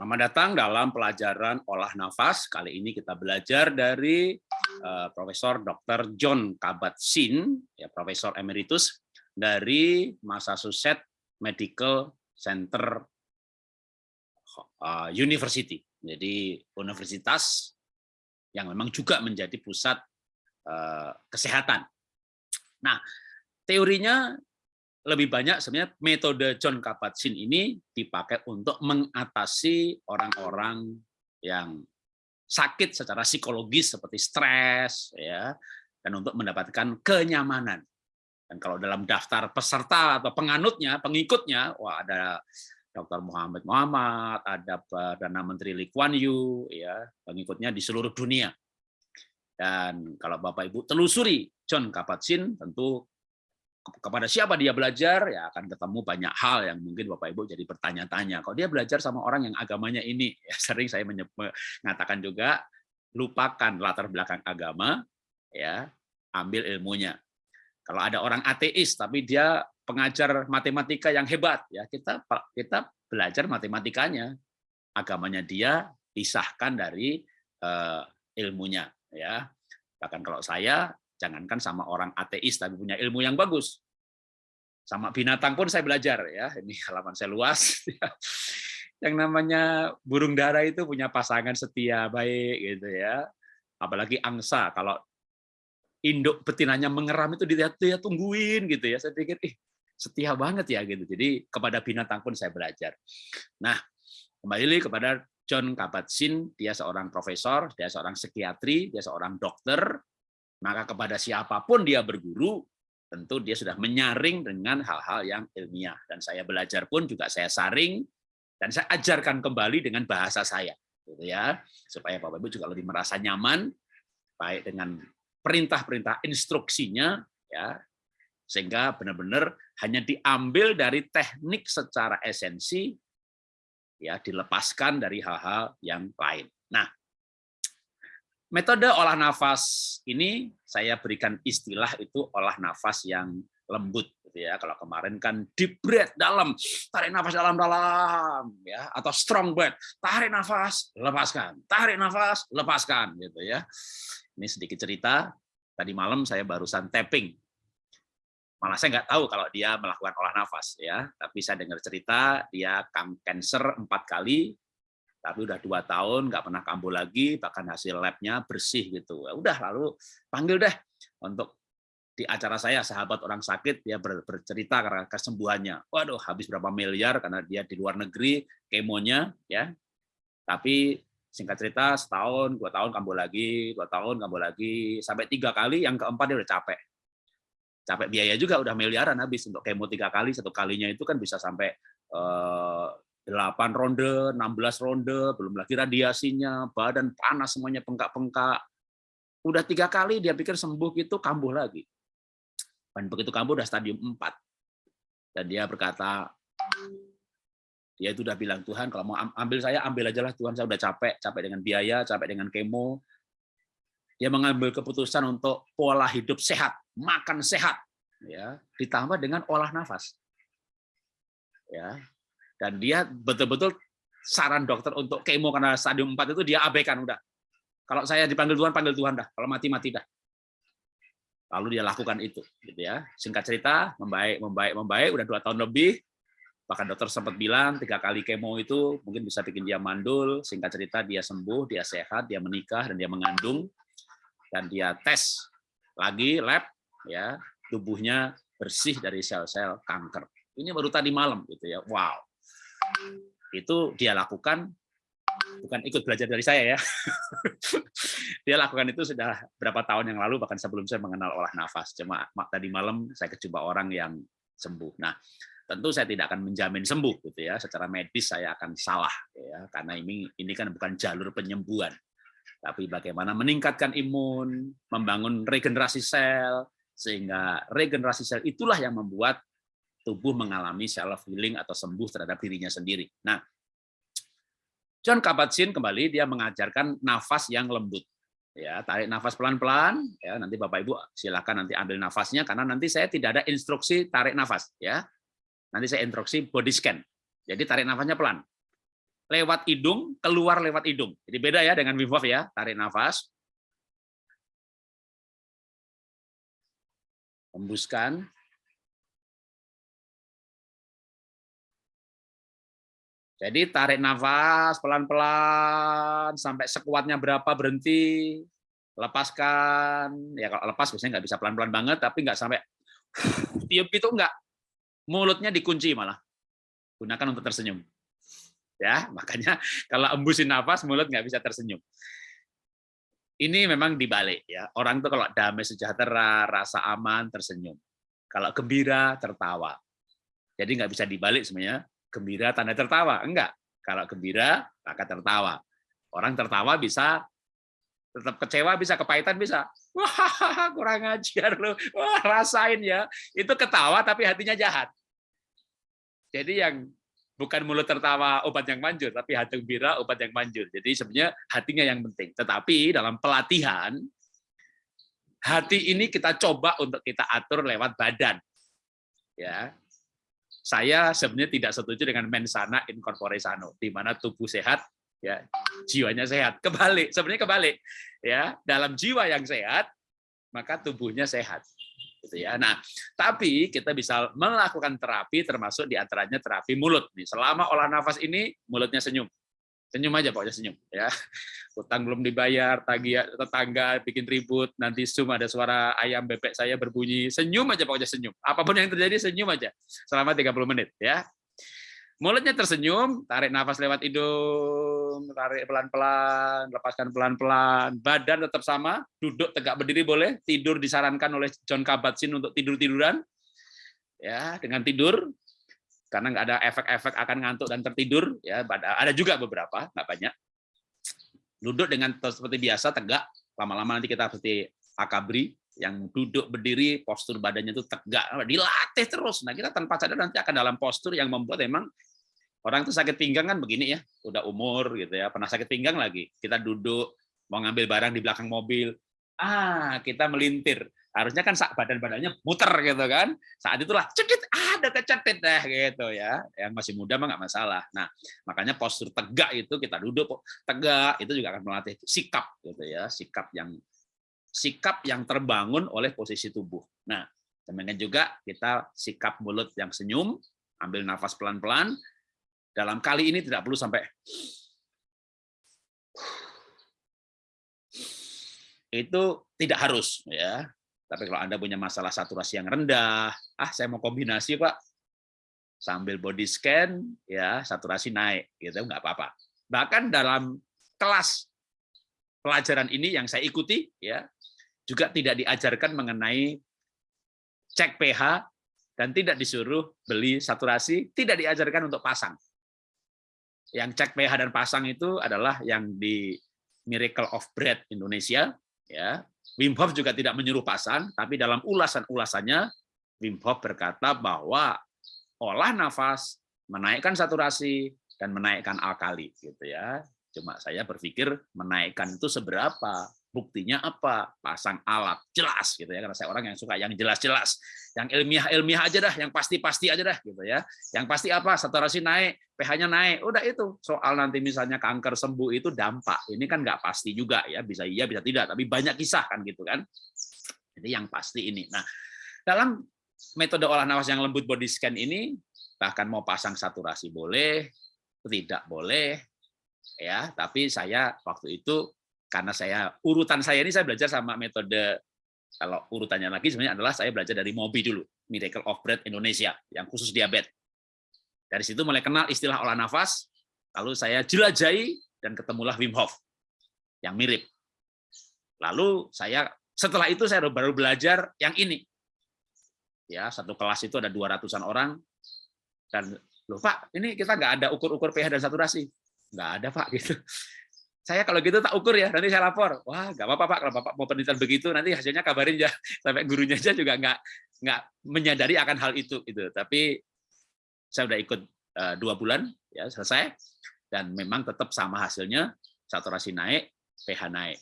Selamat datang dalam pelajaran olah nafas. Kali ini kita belajar dari uh, Profesor Dr. John Kabat-Zinn, ya, Profesor Emeritus dari Massachusetts Medical Center uh, University. Jadi universitas yang memang juga menjadi pusat uh, kesehatan. Nah, teorinya lebih banyak sebenarnya metode John Kabat-Zinn ini dipakai untuk mengatasi orang-orang yang sakit secara psikologis seperti stres ya dan untuk mendapatkan kenyamanan. Dan kalau dalam daftar peserta atau penganutnya, pengikutnya, wah ada Dr. Muhammad Muhammad, ada Perdana Menteri Lee Kuan Yew, ya, pengikutnya di seluruh dunia. Dan kalau Bapak Ibu telusuri John Kabat-Zinn, tentu kepada siapa dia belajar ya akan ketemu banyak hal yang mungkin Bapak Ibu jadi bertanya-tanya. Kalau dia belajar sama orang yang agamanya ini, ya sering saya mengatakan juga lupakan latar belakang agama, ya ambil ilmunya. Kalau ada orang ateis tapi dia pengajar matematika yang hebat, ya kita kita belajar matematikanya, agamanya dia pisahkan dari uh, ilmunya, ya. Bahkan kalau saya Jangankan sama orang ateis tapi punya ilmu yang bagus. Sama binatang pun saya belajar ya. Ini halaman saya luas. yang namanya burung dara itu punya pasangan setia baik gitu ya. Apalagi angsa kalau induk betinanya mengeram itu dia, dia tungguin gitu ya. Saya pikir ih setia banget ya gitu. Jadi kepada binatang pun saya belajar. Nah, kembali kepada John Kabat-Zinn, dia seorang profesor, dia seorang psikiatri, dia seorang dokter, maka kepada siapa pun dia berguru, tentu dia sudah menyaring dengan hal-hal yang ilmiah. Dan saya belajar pun juga saya saring, dan saya ajarkan kembali dengan bahasa saya. Gitu ya, supaya Bapak Ibu juga lebih merasa nyaman, baik dengan perintah-perintah instruksinya, ya sehingga benar-benar hanya diambil dari teknik secara esensi, ya dilepaskan dari hal-hal yang lain. Nah, Metode olah nafas ini saya berikan istilah itu olah nafas yang lembut gitu ya. Kalau kemarin kan deep breath dalam, tarik nafas dalam-dalam ya atau strong breath, tarik nafas, lepaskan. Tarik nafas, lepaskan gitu ya. Ini sedikit cerita. Tadi malam saya barusan tapping. Malah saya nggak tahu kalau dia melakukan olah nafas ya, tapi saya dengar cerita dia cancer empat kali, tapi udah dua tahun nggak pernah kambuh lagi, bahkan hasil labnya bersih gitu. Ya udah lalu panggil deh untuk di acara saya sahabat orang sakit dia bercerita karena kesembuhannya. Waduh habis berapa miliar karena dia di luar negeri kemonya ya. Tapi singkat cerita setahun dua tahun kambuh lagi dua tahun kambuh lagi sampai tiga kali yang keempat dia udah capek capek biaya juga udah miliaran habis untuk kemo tiga kali satu kalinya itu kan bisa sampai eh, 8 ronde, 16 ronde, belum lagi radiasinya, badan panas semuanya pengkak-pengkak. Udah tiga kali dia pikir sembuh itu kambuh lagi. Dan begitu kambuh udah stadium 4. Dan dia berkata, dia itu udah bilang, Tuhan kalau mau ambil saya, ambil aja lah Tuhan, saya udah capek, capek dengan biaya, capek dengan kemo. Dia mengambil keputusan untuk pola hidup sehat, makan sehat, ya ditambah dengan olah nafas. Ya, dan dia betul-betul saran dokter untuk kemo karena stadium 4 itu dia abaikan udah. Kalau saya dipanggil Tuhan, panggil Tuhan dah. Kalau mati mati dah. Lalu dia lakukan itu, gitu ya. Singkat cerita, membaik, membaik, membaik, udah dua tahun lebih. Bahkan dokter sempat bilang tiga kali kemo itu mungkin bisa bikin dia mandul. Singkat cerita dia sembuh, dia sehat, dia menikah dan dia mengandung dan dia tes lagi lab, ya tubuhnya bersih dari sel-sel kanker. Ini baru tadi malam, gitu ya. Wow, itu dia lakukan bukan ikut belajar dari saya ya. dia lakukan itu sudah berapa tahun yang lalu bahkan sebelum saya mengenal olah nafas. Cuma tadi malam saya kejumpa orang yang sembuh. Nah, tentu saya tidak akan menjamin sembuh gitu ya. Secara medis saya akan salah ya karena ini ini kan bukan jalur penyembuhan. Tapi bagaimana meningkatkan imun, membangun regenerasi sel sehingga regenerasi sel itulah yang membuat tubuh mengalami self healing atau sembuh terhadap dirinya sendiri. Nah, John Kabat-Zinn kembali dia mengajarkan nafas yang lembut. Ya, tarik nafas pelan-pelan ya, nanti Bapak Ibu silakan nanti ambil nafasnya karena nanti saya tidak ada instruksi tarik nafas ya. Nanti saya instruksi body scan. Jadi tarik nafasnya pelan. lewat hidung, keluar lewat hidung. Jadi beda ya dengan Wim Hof ya. Tarik nafas. Hembuskan. Jadi tarik nafas pelan-pelan sampai sekuatnya berapa berhenti, lepaskan. Ya kalau lepas biasanya nggak bisa pelan-pelan banget, tapi nggak sampai tiup itu nggak. Mulutnya dikunci malah. Gunakan untuk tersenyum. Ya, makanya kalau embusin nafas mulut nggak bisa tersenyum. Ini memang dibalik ya. Orang tuh kalau damai sejahtera, rasa aman, tersenyum. Kalau gembira, tertawa. Jadi nggak bisa dibalik sebenarnya gembira tanda tertawa. Enggak. Kalau gembira, maka tertawa. Orang tertawa bisa tetap kecewa bisa kepahitan bisa. Wah kurang ajar lo wah rasain ya. Itu ketawa tapi hatinya jahat. Jadi yang bukan mulut tertawa obat yang manjur tapi hati gembira obat yang manjur. Jadi sebenarnya hatinya yang penting. Tetapi dalam pelatihan hati ini kita coba untuk kita atur lewat badan. Ya saya sebenarnya tidak setuju dengan mensana corpore sano, di mana tubuh sehat, ya jiwanya sehat. Kebalik, sebenarnya kebalik. Ya, dalam jiwa yang sehat, maka tubuhnya sehat. Gitu ya. Nah, tapi kita bisa melakukan terapi termasuk di antaranya terapi mulut. Nih, selama olah nafas ini mulutnya senyum senyum aja pokoknya senyum ya. Utang belum dibayar tagih tetangga bikin ribut nanti zoom ada suara ayam bebek saya berbunyi senyum aja pokoknya senyum. Apa pun yang terjadi senyum aja. Selama 30 menit ya. Mulutnya tersenyum tarik nafas lewat hidung tarik pelan-pelan lepaskan pelan-pelan. Badan tetap sama duduk tegak berdiri boleh tidur disarankan oleh John Kabat-Zinn untuk tidur-tiduran ya dengan tidur karena nggak ada efek-efek akan ngantuk dan tertidur ya ada juga beberapa nggak banyak. Duduk dengan seperti biasa tegak. Lama-lama nanti kita seperti akabri. Yang duduk berdiri postur badannya itu tegak. Dilatih terus. Nah kita tanpa sadar nanti akan dalam postur yang membuat emang orang itu sakit pinggang kan begini ya udah umur gitu ya pernah sakit pinggang lagi. Kita duduk mau ngambil barang di belakang mobil. Ah kita melintir harusnya kan badan badannya muter gitu kan. Saat itulah cekit ada kecetit deh gitu ya. Yang masih muda mah nggak masalah. Nah makanya postur tegak itu kita duduk tegak itu juga akan melatih sikap gitu ya. Sikap yang sikap yang terbangun oleh posisi tubuh. Nah demikian juga kita sikap mulut yang senyum ambil nafas pelan-pelan. Dalam kali ini tidak perlu sampai itu tidak harus ya tapi kalau Anda punya masalah saturasi yang rendah, ah saya mau kombinasi Pak, sambil body scan, ya saturasi naik, gitu nggak apa-apa. Bahkan dalam kelas pelajaran ini yang saya ikuti, ya juga tidak diajarkan mengenai cek pH dan tidak disuruh beli saturasi, tidak diajarkan untuk pasang. Yang cek pH dan pasang itu adalah yang di Miracle of Bread Indonesia, ya Wim Hof juga tidak menyuruh pasang, tapi dalam ulasan-ulasannya Wim Hof berkata bahwa olah nafas menaikkan saturasi dan menaikkan alkali gitu ya. Cuma saya berpikir menaikkan itu seberapa? Buktinya apa? Pasang alat jelas gitu ya karena saya orang yang suka yang jelas-jelas. Yang ilmiah-ilmiah aja dah, yang pasti-pasti aja dah gitu ya. Yang pasti apa? Saturasi naik, pH-nya naik. Udah itu. Soal nanti misalnya kanker sembuh itu dampak. Ini kan nggak pasti juga ya, bisa iya bisa tidak, tapi banyak kisah kan gitu kan. Jadi yang pasti ini. Nah, dalam metode olah nafas yang lembut body scan ini bahkan mau pasang saturasi boleh, tidak boleh ya, tapi saya waktu itu karena saya urutan saya ini saya belajar sama metode kalau urutannya lagi sebenarnya adalah saya belajar dari MOBI dulu, Miracle of Breath Indonesia yang khusus diabetes. Dari situ mulai kenal istilah olah nafas, lalu saya jelajahi dan ketemulah Wim Hof yang mirip. Lalu saya setelah itu saya baru belajar yang ini. Ya, satu kelas itu ada 200-an orang dan loh Pak, ini kita nggak ada ukur-ukur pH dan saturasi. Nggak ada Pak gitu saya kalau gitu tak ukur ya, nanti saya lapor. Wah, nggak apa-apa Pak, kalau Bapak mau penelitian begitu, nanti hasilnya kabarin ya. Sampai gurunya aja juga nggak nggak menyadari akan hal itu. Itu. Tapi saya udah ikut uh, dua bulan, ya selesai, dan memang tetap sama hasilnya, saturasi naik, pH naik.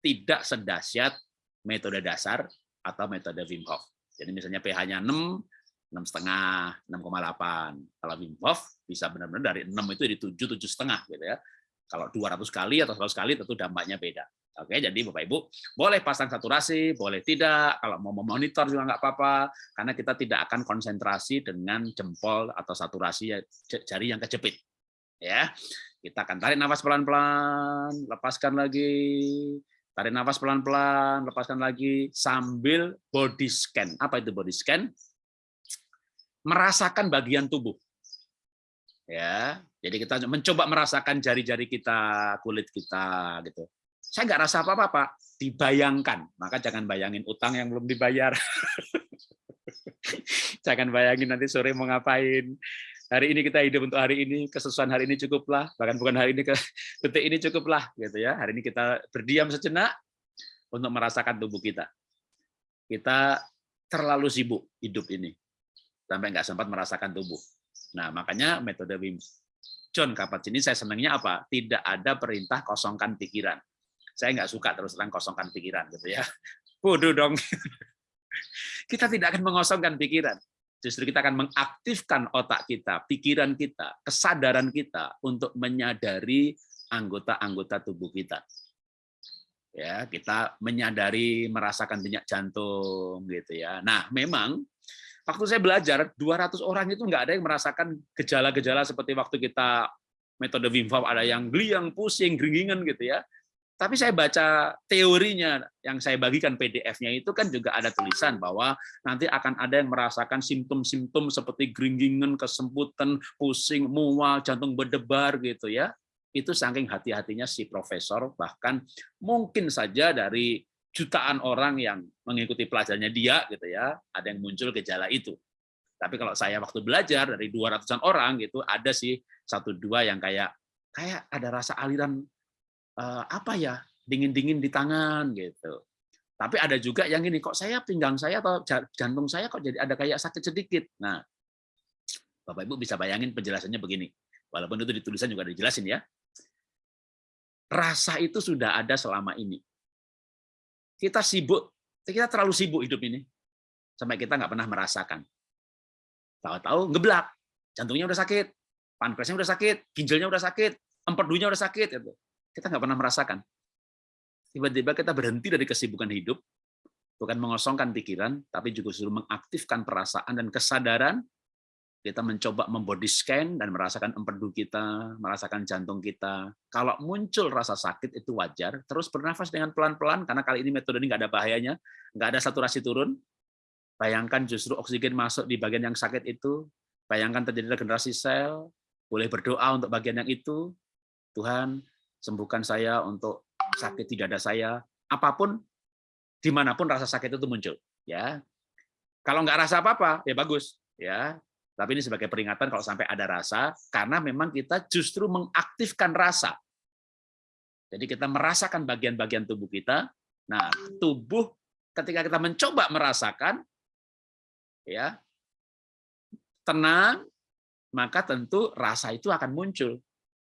Tidak sedahsyat metode dasar atau metode Wim Hof. Jadi misalnya pH-nya 6, enam setengah, 6,8. Kalau Wim Hof bisa benar-benar dari 6 itu jadi 7, 7 setengah gitu ya. Kalau 200 kali atau 100 kali tentu dampaknya beda. Oke, jadi Bapak Ibu boleh pasang saturasi, boleh tidak. Kalau mau memonitor juga nggak apa-apa, karena kita tidak akan konsentrasi dengan jempol atau saturasi ya, jari yang kejepit. Ya, kita akan tarik nafas pelan-pelan, lepaskan lagi, tarik nafas pelan-pelan, lepaskan lagi sambil body scan. Apa itu body scan? Merasakan bagian tubuh. Ya, jadi kita mencoba merasakan jari-jari kita, kulit kita, gitu saya nggak rasa apa-apa, Pak. Dibayangkan. Maka jangan bayangin utang yang belum dibayar. jangan bayangin nanti sore mau ngapain. Hari ini kita hidup untuk hari ini, kesesuaian hari ini cukuplah. Bahkan bukan hari ini, ke detik ini cukuplah. gitu ya. Hari ini kita berdiam sejenak untuk merasakan tubuh kita. Kita terlalu sibuk hidup ini. Sampai nggak sempat merasakan tubuh. Nah, makanya metode Wim John Kapat ini saya senangnya apa? Tidak ada perintah kosongkan pikiran saya nggak suka terus terang kosongkan pikiran gitu ya. Bodoh dong. Kita tidak akan mengosongkan pikiran. Justru kita akan mengaktifkan otak kita, pikiran kita, kesadaran kita untuk menyadari anggota-anggota tubuh kita. Ya, kita menyadari merasakan denyut jantung gitu ya. Nah, memang waktu saya belajar 200 orang itu nggak ada yang merasakan gejala-gejala seperti waktu kita metode Wim Hof ada yang gliang, pusing, geringingan gitu ya. Tapi saya baca teorinya yang saya bagikan PDF-nya itu kan juga ada tulisan bahwa nanti akan ada yang merasakan simptom-simptom seperti geringingan, kesemputan, pusing, mual, jantung berdebar gitu ya. Itu saking hati-hatinya si profesor bahkan mungkin saja dari jutaan orang yang mengikuti pelajarannya dia gitu ya, ada yang muncul gejala itu. Tapi kalau saya waktu belajar dari 200-an orang gitu ada sih satu dua yang kayak kayak ada rasa aliran uh, apa ya dingin-dingin di tangan gitu. Tapi ada juga yang ini kok saya pinggang saya atau jantung saya kok jadi ada kayak sakit sedikit. Nah, Bapak Ibu bisa bayangin penjelasannya begini. Walaupun itu di tulisan juga dijelasin ya. Rasa itu sudah ada selama ini. Kita sibuk, kita terlalu sibuk hidup ini sampai kita nggak pernah merasakan. Tahu-tahu ngeblak, jantungnya udah sakit, pankreasnya udah sakit, ginjalnya udah sakit, empedunya udah sakit. Gitu. Kita nggak pernah merasakan. Tiba-tiba kita berhenti dari kesibukan hidup, bukan mengosongkan pikiran, tapi juga suruh mengaktifkan perasaan dan kesadaran. Kita mencoba membody scan dan merasakan empedu kita, merasakan jantung kita. Kalau muncul rasa sakit itu wajar, terus bernafas dengan pelan-pelan, karena kali ini metode ini nggak ada bahayanya, nggak ada saturasi turun. Bayangkan justru oksigen masuk di bagian yang sakit itu, bayangkan terjadi regenerasi sel, boleh berdoa untuk bagian yang itu, Tuhan, sembuhkan saya untuk sakit tidak ada saya, apa pun, di mana pun rasa sakit itu muncul. Ya, kalau nggak rasa apa-apa, ya bagus. Ya, tapi ini sebagai peringatan kalau sampai ada rasa, karena memang kita justru mengaktifkan rasa. Jadi kita merasakan bagian-bagian tubuh kita. Nah, tubuh ketika kita mencoba merasakan, ya tenang, maka tentu rasa itu akan muncul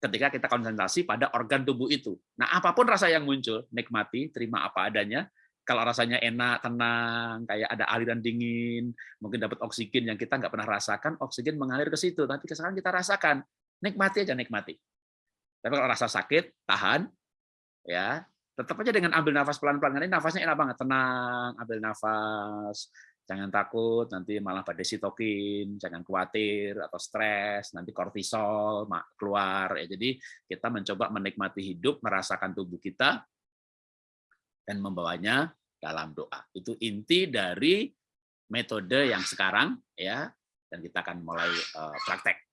ketika kita konsentrasi pada organ tubuh itu. Nah, apa pun rasa yang muncul, nikmati, terima apa adanya. Kalau rasanya enak, tenang, kayak ada aliran dingin, mungkin dapat oksigen yang kita nggak pernah rasakan, oksigen mengalir ke situ. Tapi sekarang kita rasakan, nikmati aja nikmati. Tapi kalau rasa sakit, tahan, ya tetap aja dengan ambil nafas pelan-pelan. Ini nafasnya enak banget, tenang, ambil nafas, jangan takut nanti malah pada sitokin, jangan khawatir atau stres, nanti kortisol keluar ya. Jadi kita mencoba menikmati hidup, merasakan tubuh kita dan membawanya dalam doa. Itu inti dari metode yang sekarang ya dan kita akan mulai uh, praktek.